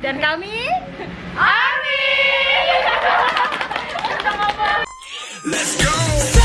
Dan kami Army. Let's go.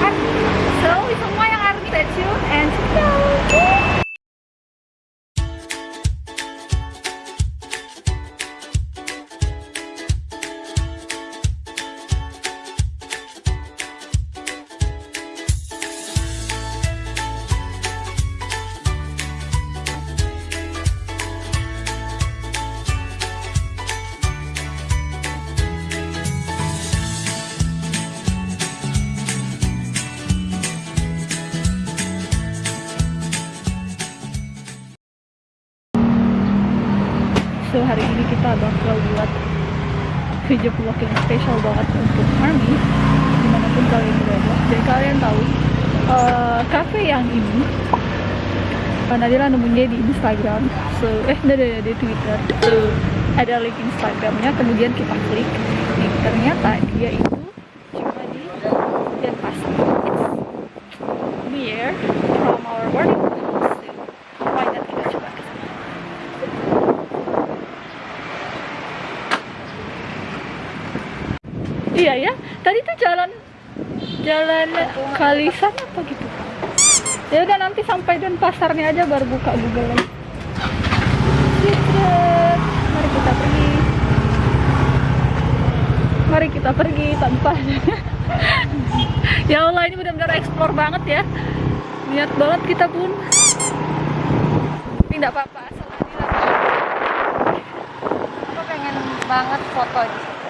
Army. Instagram. So eh ada di Twitter. So ada link Instagramnya. Kemudian kita klik. Nih, ternyata dia itu cuma di Denpasar. It's near from our boarding. Iya ya, tadi tuh jalan jalan Kalisan apa gitu. Ya udah nanti sampai dan pasarnya aja baru buka Google. Secret. Mari kita pergi. Mari kita pergi tanpa Ya Allah ini benar-benar explore banget ya. Niat banget kita pun. Tidak apa-apa asal Aku pengen banget foto di situ.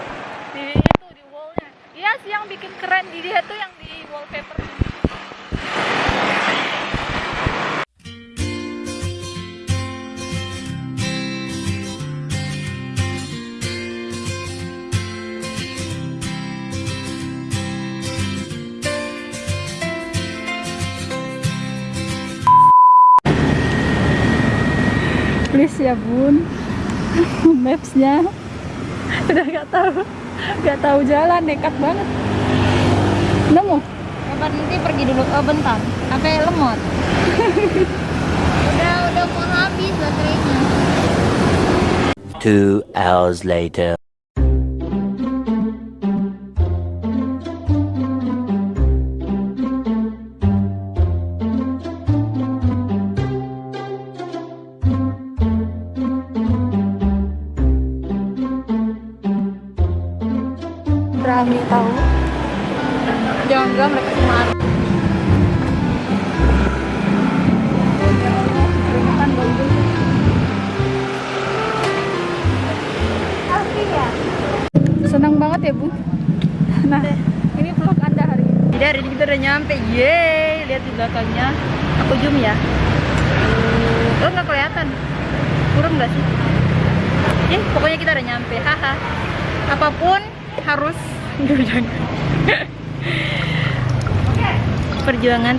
di itu di wallnya iya sih yang bikin keren di dia tuh yang di wallpaper ya bun mapsnya udah gak tahu gak tahu jalan nekat banget nemu Coba nanti pergi dulu ke bentar. Sampai lemot. udah udah mau habis baterainya. Two hours later.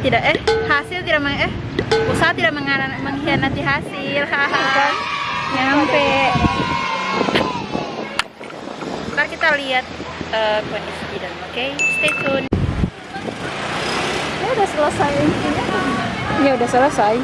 Tidak eh hasil tidak meng eh usaha tidak mengkhianati hasil. Haha. Nyampe. Ntar kita lihat eh, kondisi di dalam. Oke, stay tune. ya udah selesai ya udah selesai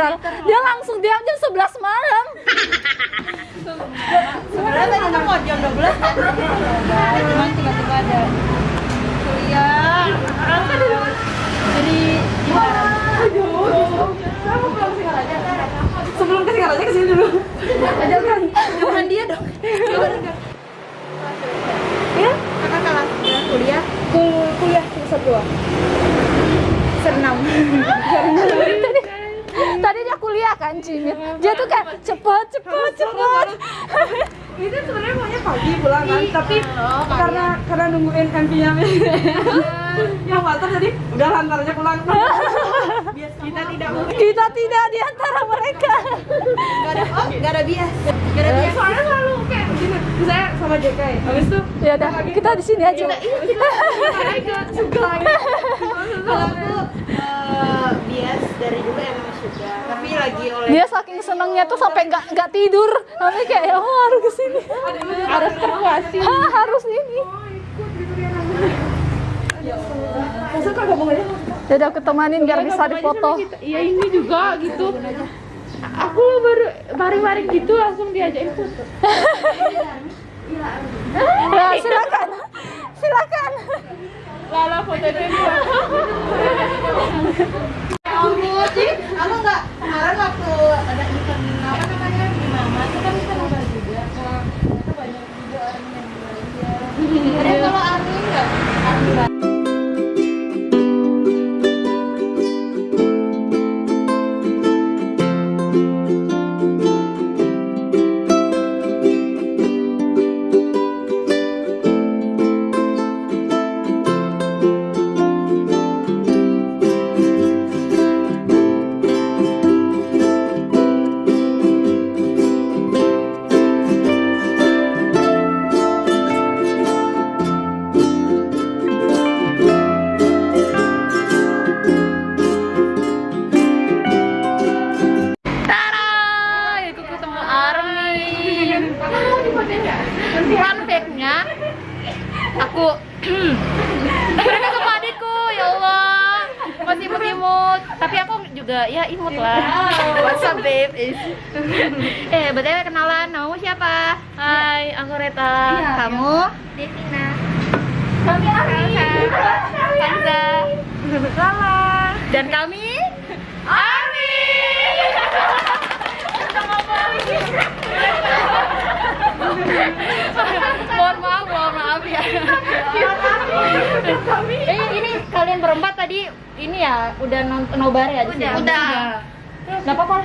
kan lagi viral. Dia langsung diam jam 11 malam. Sebenarnya tadi tuh mau jam 12 kan? Cuman tiba-tiba ada kuliah. Jadi gimana? Saya mau pulang ke Singaraja. Sebelum ke Singaraja ke sini dulu. Aja kan. Jangan dia dong. Ya, Kakak kelas kuliah kul- kuliah semester dua. senam. tadi, tadi dia kuliah kan Cimit. Dia tuh kayak cepat cepat cepat. Itu sebenarnya maunya pagi pulang kan, tapi karena karena nungguin MP-nya yang butter jadi udah lantar aja pulang. Kita tidak. Kita tidak di antara mereka. Gak ada oh, gak ada bias. Gak ada bias. Soalnya selalu kayak gini, misalnya sama JK ya, habis itu Ya udah, kita di sini aja. kita gitu. Kalau aku eh, bias dari dulu emang suka. Tapi lagi oleh Dia saking senengnya tuh sampai nggak nggak tidur. Sampai kayak ya oh, harus ke sini. Harus terpuasi. Ha, harus ini. Ya udah aku temanin biar bisa difoto. Iya ini juga gitu. Aku baru baring-baring gitu langsung diajakin foto. Ya silakan, silakan. Lala foto dulu. jadi aku nggak kemarin waktu ada Dan kami Army. mohon maaf, mohon maaf ya. eh, ini kalian berempat tadi ini ya udah nonton nobar ya di sini? Udah. Udah. Gak apa-apa.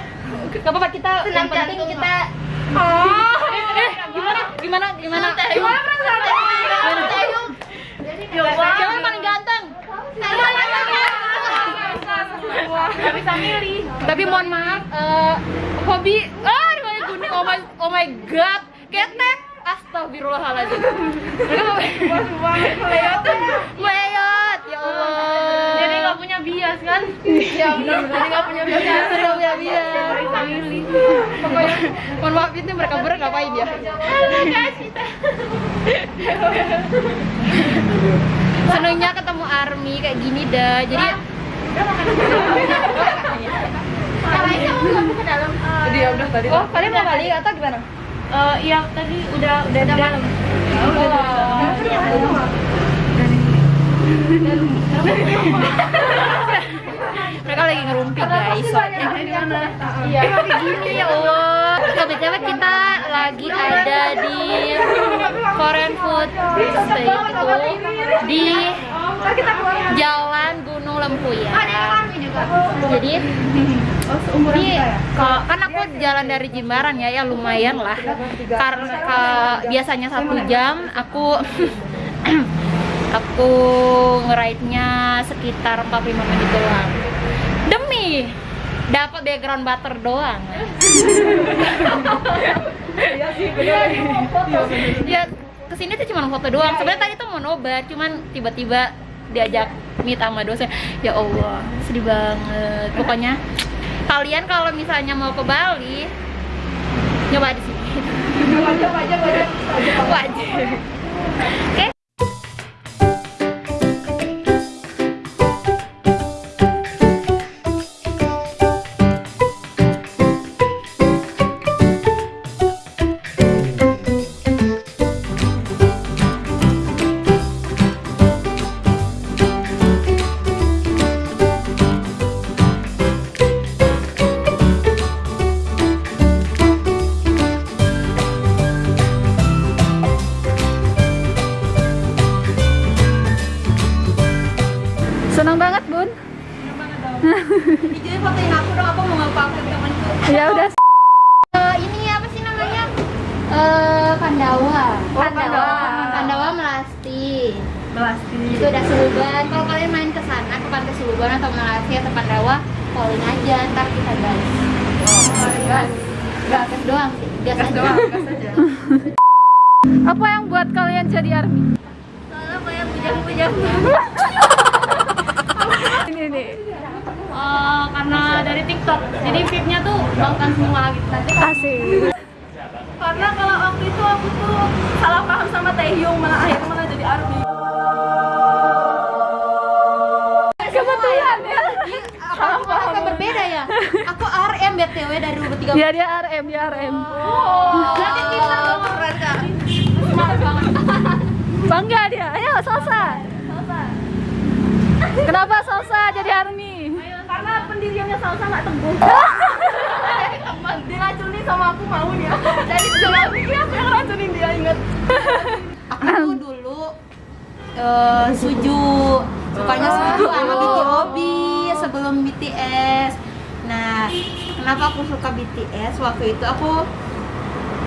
Gak apa-apa kita yang penting kita Oh, eh, gimana? Gimana? Gimana? Gimana perasaan? Gimana? Siapa yang paling ganteng? Gak bisa milih. Tapi mohon maaf, eh, hobi, ah, riwayat gunung, oh my, oh my god, ketek, astagfirullahaladzim. Mereka Meyot, ya Allah. Jadi nggak punya bias kan? Benar, jadi nggak punya bias. Jadi nggak punya bias. Pokoknya, mohon maaf itu mereka berdua ngapain ya? Senengnya ketemu Army kayak gini dah. Jadi Jadi ya udah tadi. Oh, kalian mau balik atau gimana? Eh, iya tadi udah udah di dalam. Mereka lagi ngerumpi guys. Soalnya Iya, kayak gini ya Allah. Kebetulan kita lagi ada di Korean Food State itu di Jalan Gunung Lempuya. Jadi ini kalau kan aku jalan dari Jimbaran ya, ya lumayan lah. Karena ka- biasanya satu jam, aku aku ngeride-nya sekitar 45 menit doang. Demi dapat background butter doang. Iya sih benar. ya ke sini tuh cuma foto doang. Sebenarnya tadi tuh mau nobar, cuman tiba-tiba diajak meet sama dosen. Ya Allah sedih banget. Pokoknya kalian kalau misalnya mau ke Bali nyoba di sini. Wajib wajib wajib wajib. Oke? Senang Kebetulan ya. aku agak berbeda ya. Aku RM BTW dari 2013. Ya dia RM, dia RM. Berarti kita dong keren Kak. Semangat banget. Bangga dia. Ayo, Salsa. Kenapa Salsa jadi army? karena pendiriannya salsa nggak teguh diracuni sama aku mau dia jadi juga aku ya aku yang racunin dia inget Aku dulu eh, suju sukanya suju sama BTOB sebelum BTS. Nah, kenapa aku suka BTS? Waktu itu aku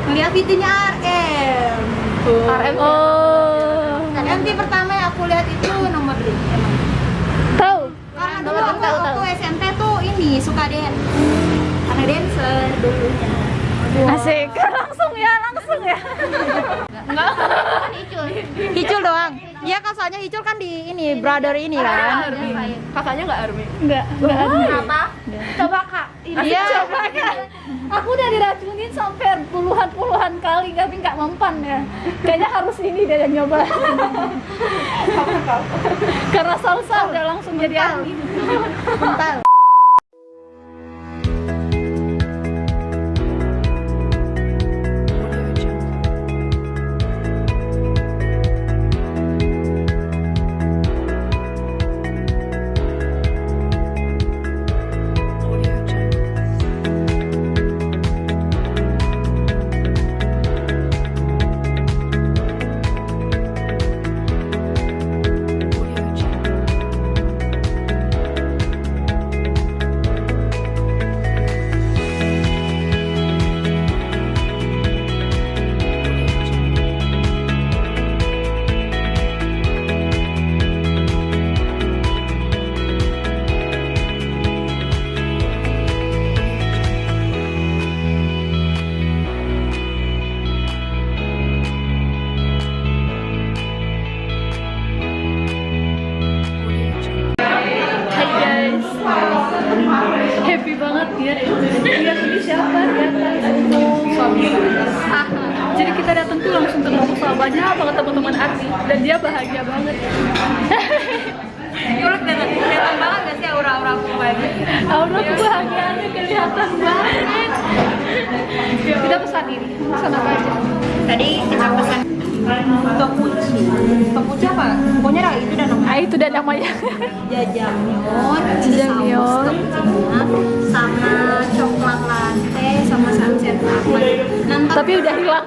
ngeliat VT-nya RM. RM. Oh. Dan MV pertama yang aku lihat itu nomor 5 emang. Tahu? Karena dulu aku waktu SMP tuh ini suka dance. Karena dancer dulunya. Asik. Langsung ya, langsung ya. Enggak, kan Hicul. Hicul doang. Iya soalnya Hicul kan di ini brother ini kan. kakaknya nggak army Enggak, enggak army. Kenapa? Coba kak. Iya. Coba kan. Aku udah diracunin sampai puluhan-puluhan kali tapi nggak mempan ya. Kayaknya harus ini dia yang nyoba. Karena salsa udah langsung jadi army. Mental. Banyak banget teman-teman Arti dan dia bahagia banget. Menurut kelihatan kelihatan banget gak sih aura-aura aku gitu? Aura kebahagiaannya kelihatan banget. Kita pesan ini, pesan apa aja? Tadi kita pesan topuchi. Topuchi apa? Pokoknya dah itu dan namanya Ah itu dan namanya. jajangmyeon, Jajangmyeon. sama coklat latte, sama sunset latte. Nanti Tapi udah hilang.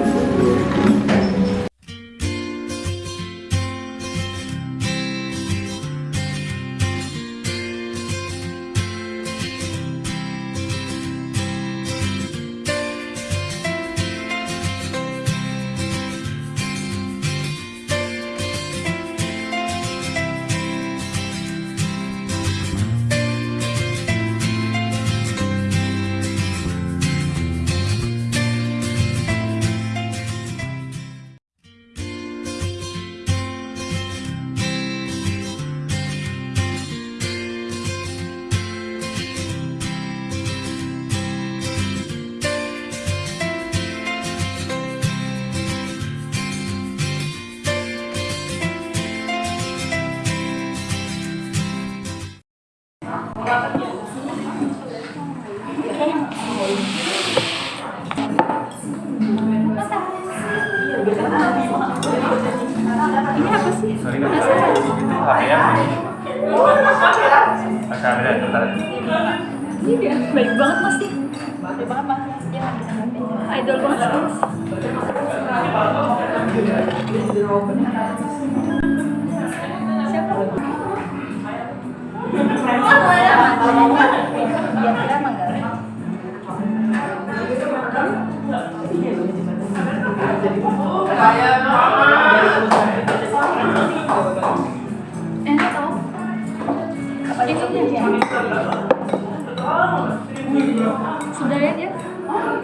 Sudah ya? Dia?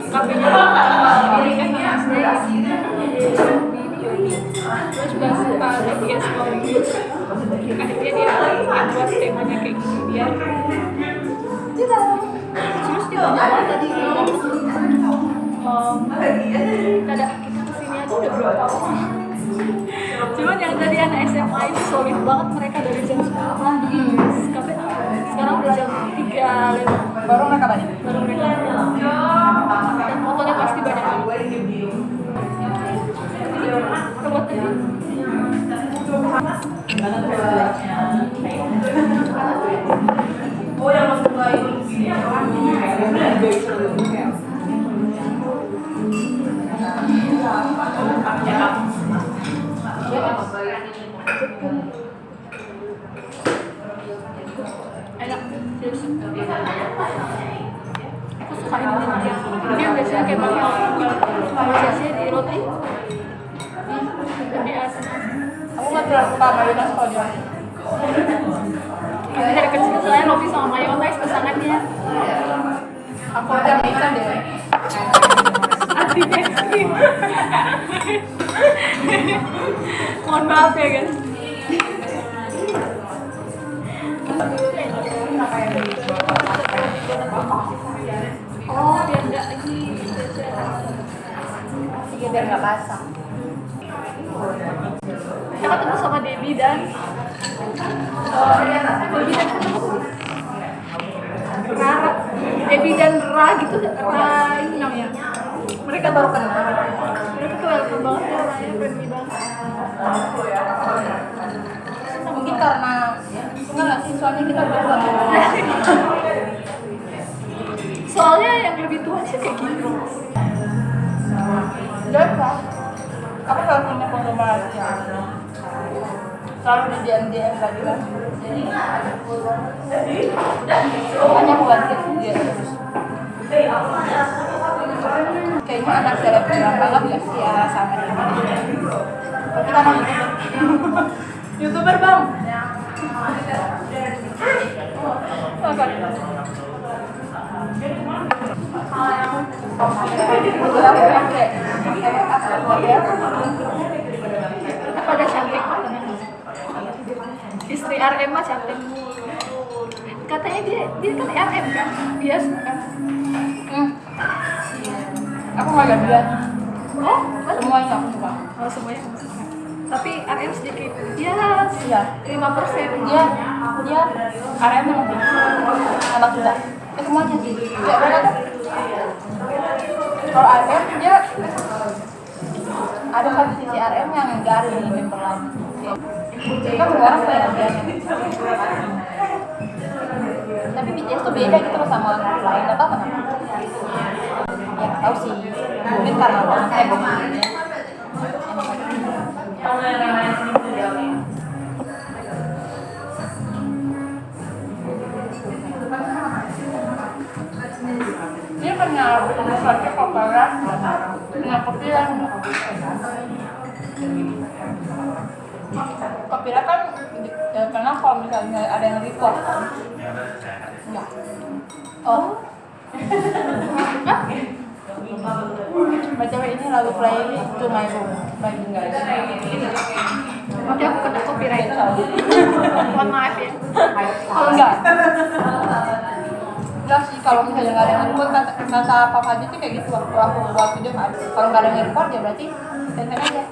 Kafenya kan saya terus dia akhirnya dia buat temanya kayak gini biar terus dia bawa tadi. Kita ke sini aja udah berapa cuman yang tadi anak SMA itu solid banget mereka dari jam 10 pagi sampai sekarang udah jam 3 lewat Baru mereka balik baru mereka dan fotonya pasti banyak roti Aku gak terlalu suka di Tapi dari kecil saya roti sama mayonnaise pasangannya Aku bisa deh mohon maaf ya guys oh Iya biar gak basah. Kita ketemu sama Debbie dan uh, Debbie dan Rara Debbie dan Ra gitu Ra ini namanya. Mereka baru kenal. Mereka tuh welcome banget ya orangnya friendly banget Mungkin karena Enggak gak sih, soalnya kita berdua soalnya yang lebih tua sih kayak gitu Jaga Aku selalu punya penggemar? Yang Selalu di DM DM lagi kan Makanya aku ganti dia terus Kayaknya anak selebgram banget gak ya sama dia? Tapi kan youtuber Youtuber bang pada cantik istri RM mah cantik katanya dia dia kan RM kan? Dia suka Hmm. Aku gak lihat dia. Oh masa? Semuanya aku suka. oh semuanya suka. Tapi RM sedikit. Dia Iya. Lima persen. Dia dia RM memang gitu enak juga. Eh, semuanya sih. Kayak mereka kalau RM dia ada satu sisi RM yang enggak ada di member semua orang punya dia tapi BTS tuh beda gitu loh sama grup lain tau kenapa. Ya tau sih. Mungkin karena eh bukan dia punya sesuatu populer dengan kopiran kopiran kan ya, karena kalau misalnya ada yang record kan enggak oh BTW ini lagu playlist to my room. By Guys nanti aku kena copyright mohon maaf ya. Kalau enggak enggak sih kalau misalnya nggak ada record kata, kata papa aja sih kayak gitu waktu aku buat video kan kalau nggak ada record ya berarti santai aja.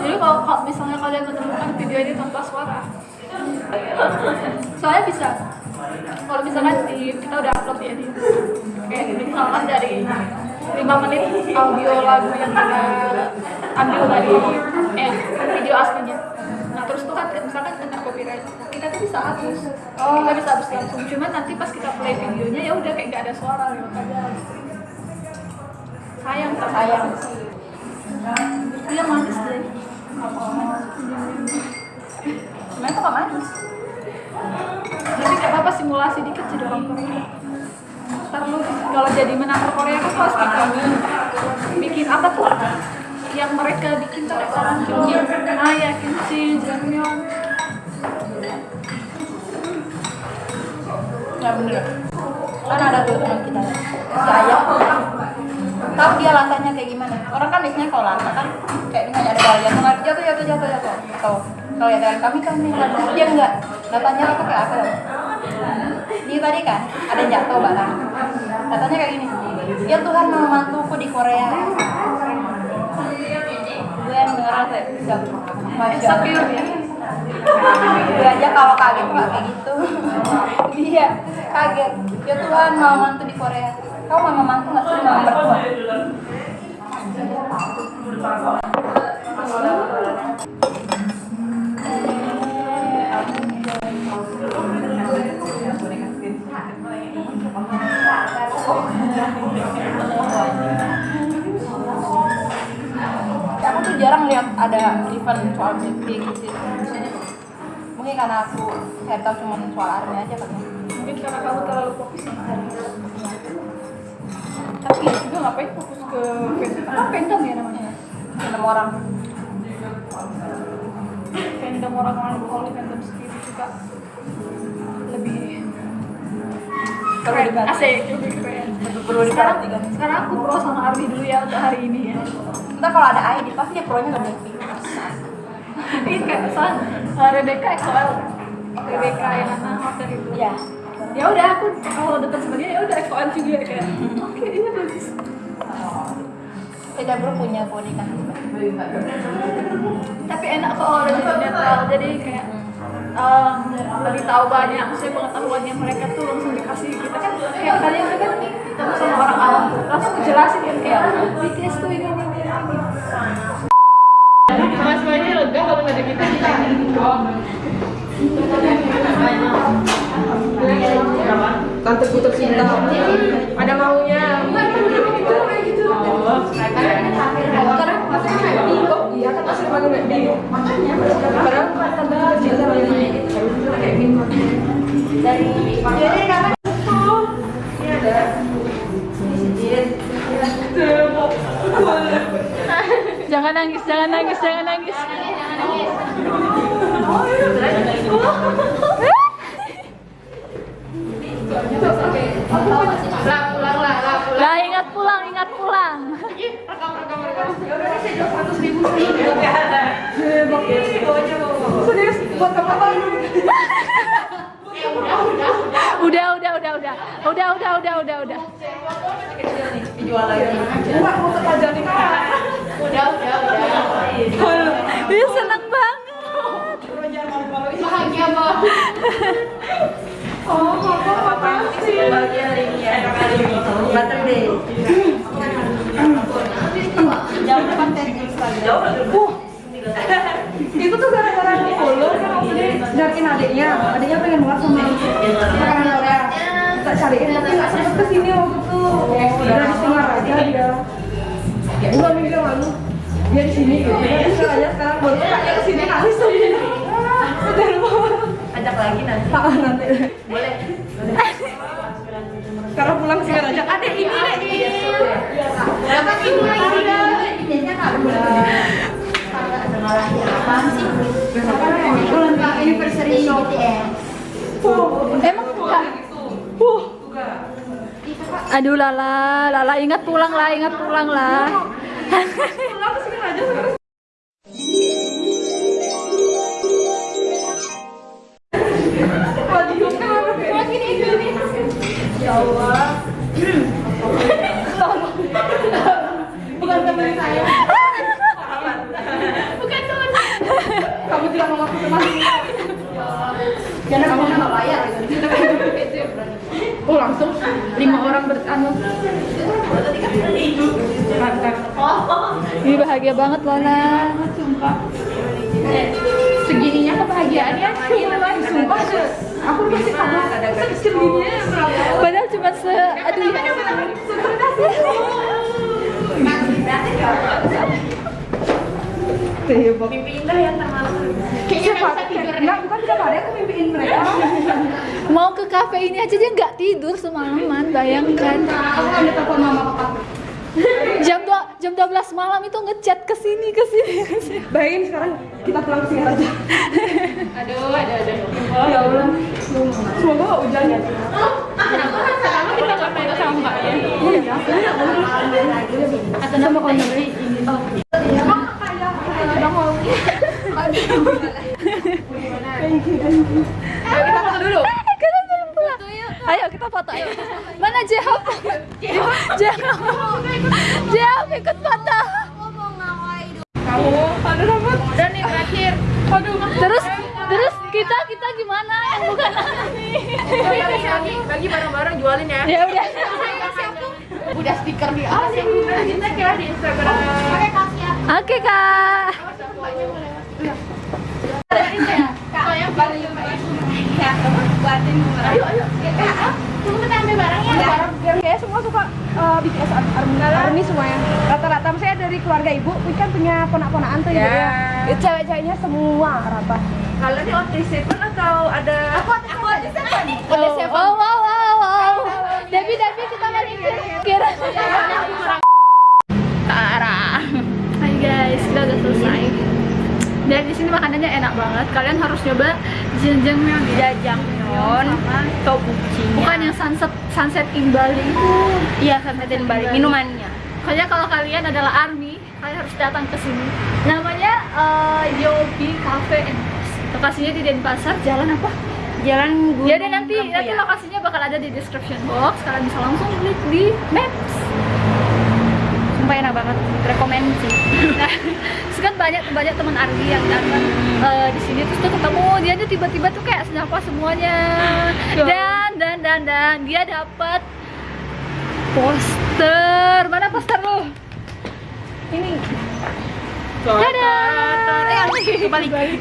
Jadi kalau misalnya kalian menemukan video ini tanpa suara soalnya bisa kalau misalkan di, kita udah upload ya di kayak misalkan dari 5 menit audio lagu yang kita ambil dari eh video aslinya terus tuh kan misalkan kena copyright kita tuh bisa hapus. Kita bisa hapus langsung. Cuman nanti pas kita play videonya ya udah kayak nggak ada suara gitu aja sayang tak sayang. Itu yang manis deh. Sebenarnya gak manis. jadi kayak apa simulasi dikit jadi orang Korea. Ntar lu kalau jadi menakar Korea kan harus bikin bikin apa tuh yang mereka bikin tuh restoran kimchi ah ya kimchi jangmyeon Nggak bener. Kan ada tuh teman kita. Si ayah. Tahu dia latanya kayak gimana? Orang kan biasanya kalau lata kan kayak dengan ada bal jatuh nggak jatuh jatuh jatuh jatuh. Atau kalau ya kami kami dia enggak. Latanya lata kayak apa? Dia tadi kan ada jatuh barang. Katanya kayak gini. Ya Tuhan mau mantuku di Korea mahal kayak bisa Sekir Dia aja kalau kaget kayak gitu. Dia kaget. Ya Tuhan mau mantu di Korea. Kau mau mantu nggak sih mau mertua? Thank you. Jarang lihat ada event soal beauty gitu. Mungkin karena aku kayak tahu cuma soal army aja kan. Mungkin karena kamu terlalu fokus sama hari tapi ya juga ngapain fokus ke fandom? Apa fandom ya namanya? Film orang. Fandom orang orang kalau fandom sendiri juga lebih keren asik lebih keren sekarang diperhatikan sekarang aku pro sama Ardi dulu ya untuk hari ini ya. Ntar kalau ada ID pasti dia pro nya gak Blackpink ini kayak uh, Rebecca XOL Rebecca yang anak hotel itu. Iya. Ya udah aku kalau dekat sama dia ya udah XOL juga kayak oke iya bagus. Beda bro punya body kan. Tapi enak kalau lebih netral jadi kayak um, lebih tahu banyak maksudnya pengetahuannya mereka tuh langsung dikasih kita kan kayak kalian kan ketemu sama orang awam tuh langsung dijelasin kan kayak BTS tuh ini ini ini mas mainnya lega kalau nggak ada kita Tante ku tercinta. Ada maunya. Oh. Karena maksudnya happy kok. Iya kan masih. Makanya. jadi karena itu ini ada jangan nangis jangan nangis jangan nangis Lah ingat pulang, ingat pulang. Ini rekam rekam udah udah udah udah udah. Udah udah dijual lagi Enggak mau terpajang nih kak. udah. Udah udah dia seneng banget. Bahagia banget Oh, apa apa sih? bahagia hari ini ya ini depan Instagram Wah. itu tuh gara-gara di follow kan maksudnya adiknya. Adiknya pengen banget sama makanan Korea tapi nggak sempet ke sini waktu itu udah di setengah aja dia. Ya dua minggu yang lalu dia di sini. Gitu aja sekarang. Baru kakaknya ke sini tuh. Udah lupa ajak lagi nanti. Nanti. Boleh. Sekarang pulang sih ajak adek ini dek berapa ini. ini nggak apaan sih? Anniversary BTS emang enggak aduh lala lala ingat pulang lah ingat pulang lah langsung lima orang beranu. ini bahagia banget Lala sumpah. Segininya kebahagiaannya mulai sumpah aku masih kagak sekecil gini Padahal cuma se aduh ya. Kayaknya tidur enggak bukan tiap hari aku mimpiin mereka Mau ke kafe ini aja dia nggak tidur semalaman, bayangkan. aku ngambil telepon mama papa Jam 2 jam 12 malam itu ngechat ke sini ke sini bayangin sekarang kita pulang sini aja aduh ada ada ya Allah semoga nggak hujan ya sama owner kita foto dulu Kita belum pulang. Ayo kita foto ayo. Mana Jehop? Jehop. Jehop ikut foto. kamu ada rambut Udah nih terakhir. aduh Terus terus kita kita gimana yang bukan Ani? bagi bagi barang-barang jualin ya Ya udah. udah stiker di atas kita kira di Instagram Oke kak. Kayak semua suka uh, BTS Army, Army semuanya. Rata-rata saya dari keluarga ibu, ini kan punya ponak-ponakan tuh gitu ya. Ya, Cewek-ceweknya semua rata. Kalau ini Otis Seven atau ada Aku aku Seven. Oh, wow wow wow wow. Debbie Debbie kita balik kira. Tara. Hai guys, kita udah selesai. Dan di sini makanannya enak banget. Kalian harus coba jajangmyeon ya. Jajangmyeon, tobuchinya. Bukan yang sunset sunset in Bali itu. Iya, sampetin balik minumannya. Pokoknya kalau kalian adalah army, kalian harus datang ke sini. Namanya eh, Yobi Cafe and. Lokasinya di Denpasar, jalan apa? Jalan Gunung Ya nanti nanti ya? lokasinya bakal ada di description box. Kalian bisa langsung klik di Maps. Sumpah enak banget. Rekomen sih. Nah, kan banyak banyak teman Ardi yang datang eh, di sini terus tuh ketemu dia tuh tiba-tiba tuh kayak senyapa semuanya dan dan dan dan dia dapat poster mana poster lo ini dadah Kebalik.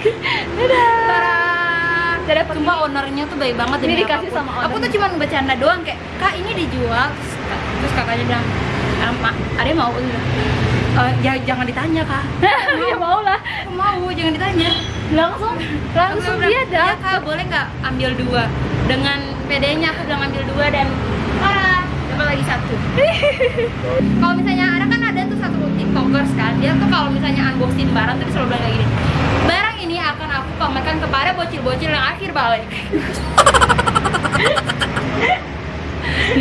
dadah dia dapat Cuma ownernya tuh baik banget Ini dikasih apa pun. sama Aku owner. tuh cuma bercanda doang kayak, "Kak, ini dijual." Terus, terus kakaknya bilang, "Ah, Mak, ada mau?" "Eh, ya, jangan ditanya, Kak." ya mau lah mau, jangan ditanya. langsung langsung Aku dia "Ya, dapat Kak, boleh nggak ambil dua?" Dengan PD-nya aku bilang ambil dua dan ah, dapat lagi satu. kalau misalnya ada kan ada tuh satu tiktokers kan, dia tuh kalau misalnya unboxing barang tuh selalu bilang kayak gini. Barang ini akan aku pamerkan kepada bocil-bocil yang akhir balik.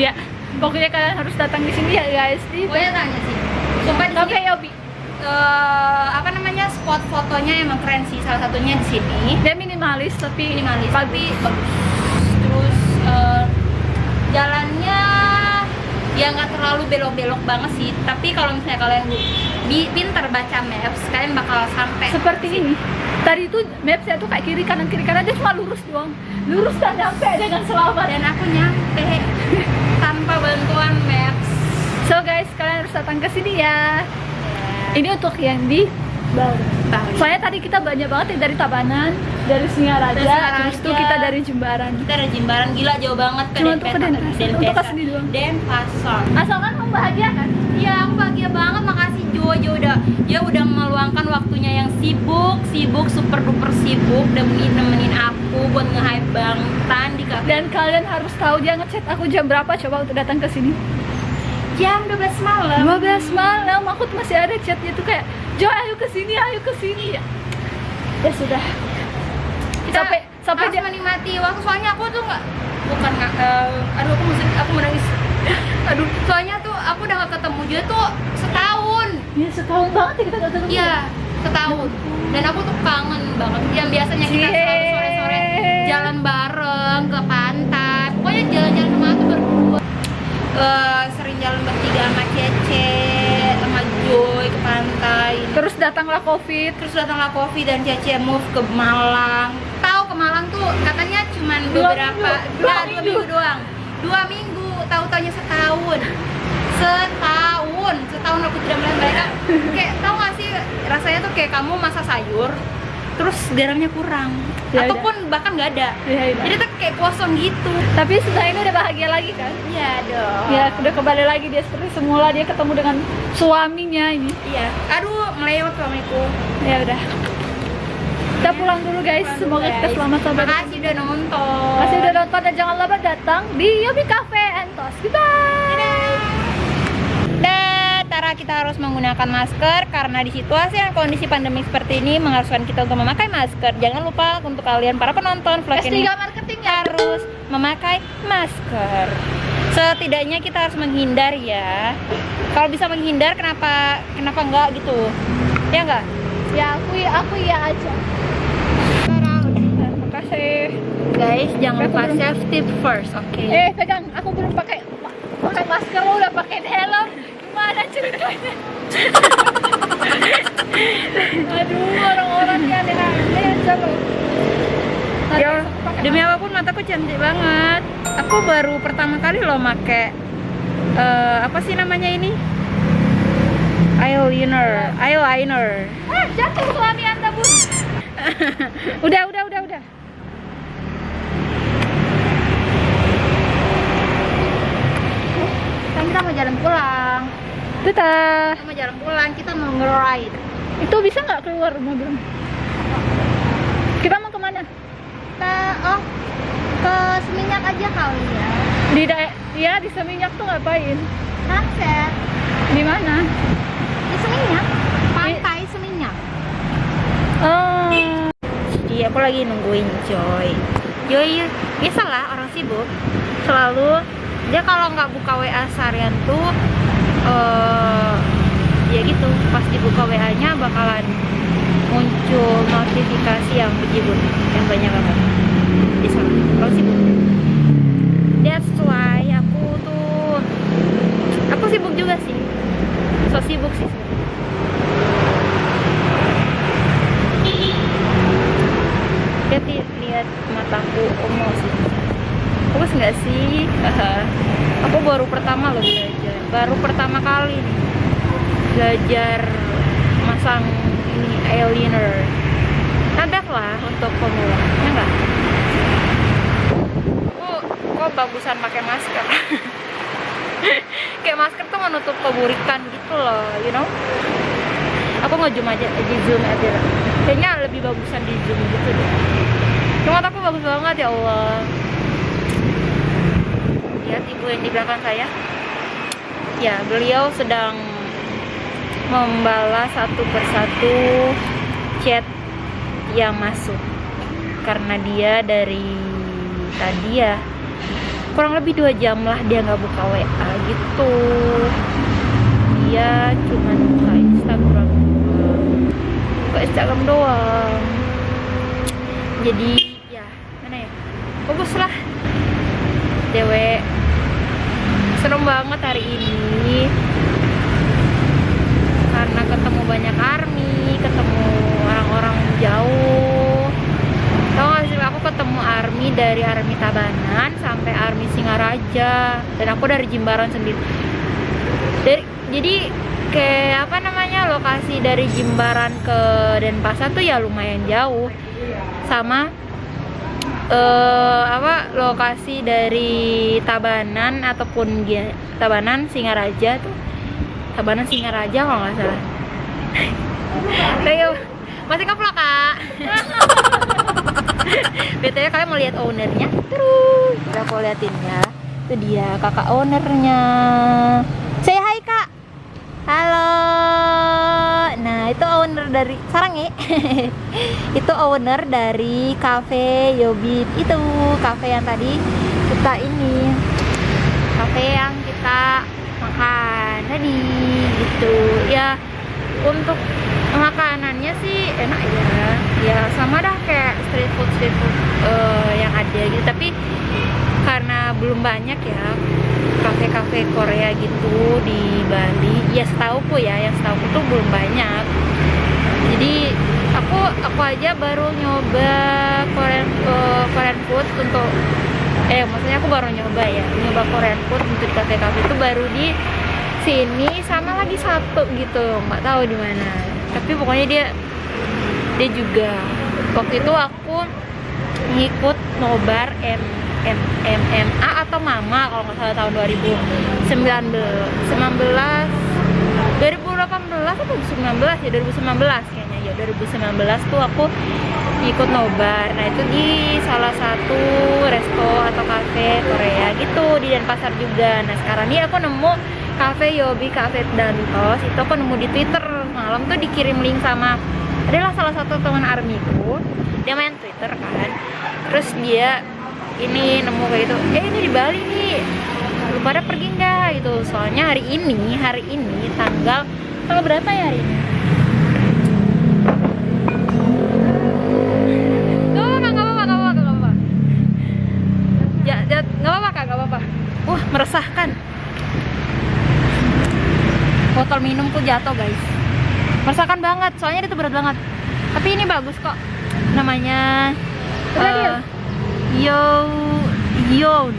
ya pokoknya kalian harus datang di sini ya guys di Pokoknya tanya sih. Sumpah di sini Yobi eh, apa namanya spot fotonya emang keren sih. Salah satunya di sini. dia minimalis tapi Minimalis, tapi bagus. Terus eh, jalannya ya nggak terlalu belok-belok banget sih. Tapi kalau misalnya kalian pinter baca maps, kalian bakal sampai. seperti ini tadi itu mapsnya tuh kayak kiri kanan kiri kanan. Dia cuma lurus doang. Lurus dan nyampe dengan selamat. Dan aku nyampe. Tanpa bantuan maps. so guys kalian harus datang ke sini ya. Ini untuk yang di Bali Bali. soalnya tadi kita banyak banget ya dari Tabanan dari Singaraja Dari terus tuh kita dari Jembaran Kita ada Jimbaran gila jauh banget ke Cuma Denpasar. Denpasar, untuk ke sini doang. Denpasar. asalkan membahagiakan Iya, aku bahagia banget. Makasih Jo, Jo udah dia udah meluangkan waktunya yang sibuk, sibuk, super duper sibuk demi nemenin aku buat nge-hype Bangtan di kafe. dan kalian harus tahu dia ngechat aku jam berapa coba untuk datang ke sini jam 12 malam. 12 malam aku tuh masih ada chatnya tuh kayak Jo ayo ke sini ayo ke sini ya ya sudah Kita sampai sampai harus dia menikmati waktu soalnya aku tuh nggak bukan nggak eh, aduh aku mesti aku mau nangis aduh soalnya tuh aku udah gak ketemu dia tuh setahun ya setahun banget ya kita gak ketemu Iya, setahun. Dan aku tuh kangen banget. Yang biasanya kita selalu sore-sore jalan bareng ke pantai. Pokoknya jalan-jalan. Eh, sering jalan bertiga sama Cece, sama Joy ke pantai. terus datanglah covid Terus datanglah Kofi dan Cece move ke Malang. Tahu ke Malang tuh katanya cuman Dua beberapa, minggu, dua nah, dua minggu. minggu doang. Dua minggu, tahu taunya setahun. Setahun, setahun aku tidak melihat mereka. Kayak tahu gak sih rasanya tuh kayak kamu masak sayur, terus garamnya kurang Ya ataupun bahkan nggak ada Ya, udah. jadi tuh kayak kosong gitu Tapi setelah ini udah bahagia lagi kan? iya dong Ya udah kembali lagi dia seperti semula dia ketemu dengan suaminya ini. iya aduh melewat suamiku Ya udah. Kita pulang dulu guys. Semoga kita selamat sampai. makasih udah nonton Masih udah nonton dan jangan lupa datang di Yobi Cafe and Tos. Goodbye. Dan Tara kita harus menggunakan masker karena di situasi dan kondisi pandemi seperti ini mengharuskan kita untuk memakai masker. Jangan lupa untuk kalian para penonton vlog S3 ini marketing ya. harus memakai masker. Setidaknya kita harus menghindar ya. Kalau bisa menghindar kenapa kenapa enggak gitu? Ya enggak? Ya aku aku ya aja. Terima kasih. Guys, jangan lupa safety first, oke? Eh pegang, aku belum pakai pakai masker lo udah pakai helm. Aduh orang-orang yang aneh aja lo. Nanti Ya, demi apa pun mataku cantik banget. Aku baru pertama kali loh make eh, apa sih namanya ini? Eyeliner, eyeliner. Ah, jatuh suami anda bun. udah, udah, udah, udah. Kan kita mau jalan pulang. Dadah. Kita mau jalan pulang, kita mau nge-ride. Itu bisa nggak keluar mobil? Kita mau ke mana? Kita oh ke Seminyak aja kali ya. Di dae- ya di Seminyak tuh ngapain? Sunset Di mana? di Seminyak, pantai Seminyak. Oh, Jadi aku lagi nungguin Joy. Joy biasalah orang sibuk selalu dia kalau nggak buka WA seharian tuh eh ya gitu pas dibuka WA-nya bakalan muncul notifikasi yang bejibun yang banyak banget. Bisa kalau sibuk. That's why aku tuh aku sibuk juga sih. So sibuk sih. lihat lihat mataku omong sih bagus nggak sih aku baru pertama loh belajar baru pertama kali nih belajar masang ini eyeliner not lah untuk pemula ya nggak kok kok bagusan pakai masker kayak masker tuh menutup keburikan gitu loh you know aku nge-zoom aja di zoom aja. Lah. kayaknya lebih bagusan di zoom gitu deh. Cuma aku bagus banget ya Allah. Lihat ibu yang di belakang saya. Ya beliau sedang membalas satu persatu chat yang masuk. Karena dia dari tadi ya kurang lebih dua jam lah dia nggak buka WA gitu. Dia cuma buka Instagram. Buka Instagram doang. Jadi ya mana ya? Bagus lah. Dewe serem banget hari ini. Karena ketemu banyak army ketemu orang-orang jauh. Tau gak sih aku ketemu army dari army Tabanan sampai army Singaraja. Dan aku dari Jimbaran sendiri. Dari jadi kayak apa namanya lokasi dari Jimbaran ke Denpasar tuh ya lumayan jauh. Sama eh apa lokasi dari Tabanan ataupun Tabanan Singaraja tuh. Tabanan Singaraja kalau nggak salah. Ayo, masih keplok kak. BTW kalian mau lihat ownernya? Terus. Udah aku liatin ya itu dia kakak ownernya say hi kak halo itu owner dari sarang ya. Itu owner dari cafe Yobit itu cafe yang tadi kita ini. Cafe yang kita makan tadi gitu. Ya untuk makanannya sih enak ya. Ya sama dah kayak street food street food eh, yang ada gitu. Tapi karena belum banyak ya kafe-kafe Korea gitu di Bali. Ya setauku ya yang setauku tuh belum banyak. Jadi aku aku aja baru nyoba Korean eh, Korean food untuk eh maksudnya aku baru nyoba ya nyoba Korean food untuk kafe-kafe itu baru di sini sama lagi satu gitu nggak tahu di mana. Tapi pokoknya dia dia juga. Waktu itu aku ngikut nobar M MMA atau Mama kalau nggak salah tahun 2019 19 2018 atau 2019 ya 2019 kayaknya. Ya 2019 tuh aku ikut nobar. Nah itu di salah satu resto atau cafe Korea gitu di Denpasar juga. Nah sekarang ini aku nemu cafe Yobi Cafe Dantos. Itu aku nemu di Twitter. Malam tuh dikirim link sama adalah salah satu teman armiku. Dia main Twitter kan. Terus dia ini nemu kayak gitu. Eh ini di Bali nih. Lu pada pergi nggak? Gitu. Soalnya hari ini hari ini tanggal tanggal berapa ya hari ini? Ya, ya, Wah, meresahkan. Botol minumku jatuh guys. Meresahkan banget, soalnya itu berat banget. Tapi ini bagus kok Namanya eh, Yo Yon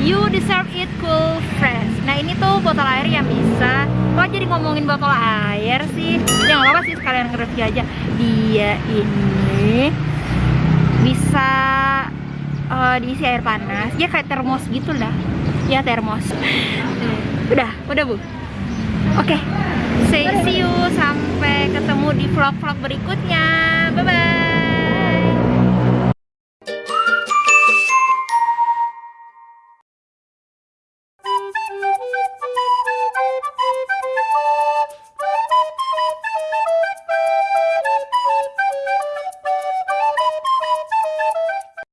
You deserve it cool fresh. Nah ini tuh botol air yang bisa. Kok jadi ngomongin botol air sih? Ya nggak apa-apa sih sekalian nge-review aja. Dia ini bisa eh, diisi air panas. Dia kayak termos gitu lah. Ya termos. Udah, udah bu. Oke, say see you sampai ketemu di vlog-vlog berikutnya. Bye bye.